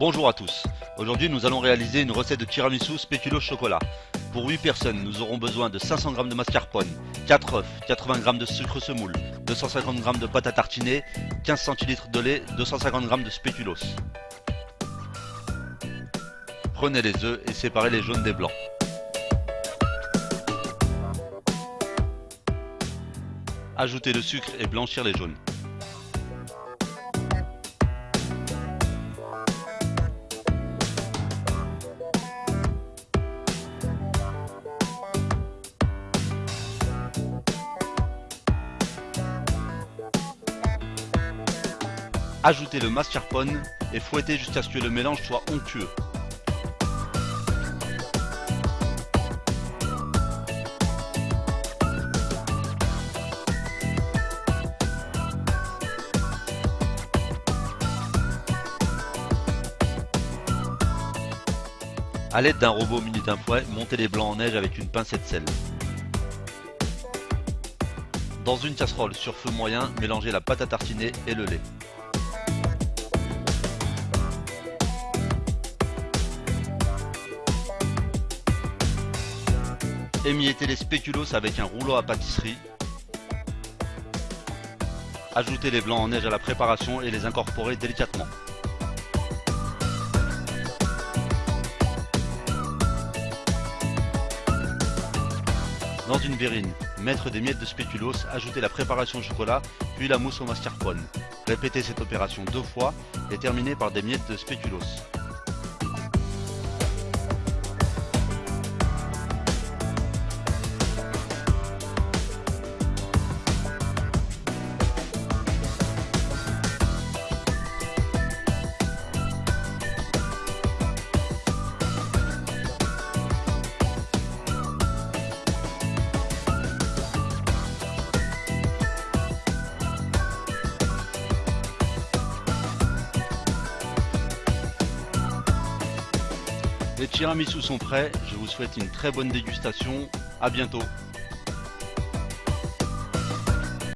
Bonjour à tous, aujourd'hui nous allons réaliser une recette de tiramisu spéculoos chocolat. Pour 8 personnes, nous aurons besoin de 500 g de mascarpone, 4 œufs, 80 g de sucre semoule, 250 g de pâte à tartiner, 15 centilitres de lait, 250 g de spéculoos. Prenez les œufs et séparez les jaunes des blancs. Ajoutez le sucre et blanchir les jaunes. Ajoutez le mascarpone et fouettez jusqu'à ce que le mélange soit onctueux. A l'aide d'un robot muni d'un fouet, montez les blancs en neige avec une pincette sel. Dans une casserole sur feu moyen, mélangez la pâte à tartiner et le lait. Émiettez les spéculoos avec un rouleau à pâtisserie. Ajoutez les blancs en neige à la préparation et les incorporez délicatement. Dans une verrine, mettre des miettes de spéculoos, ajouter la préparation au chocolat, puis la mousse au mascarpone. Répétez cette opération deux fois et terminez par des miettes de spéculoos. Les tiramisu sont prêts, je vous souhaite une très bonne dégustation, à bientôt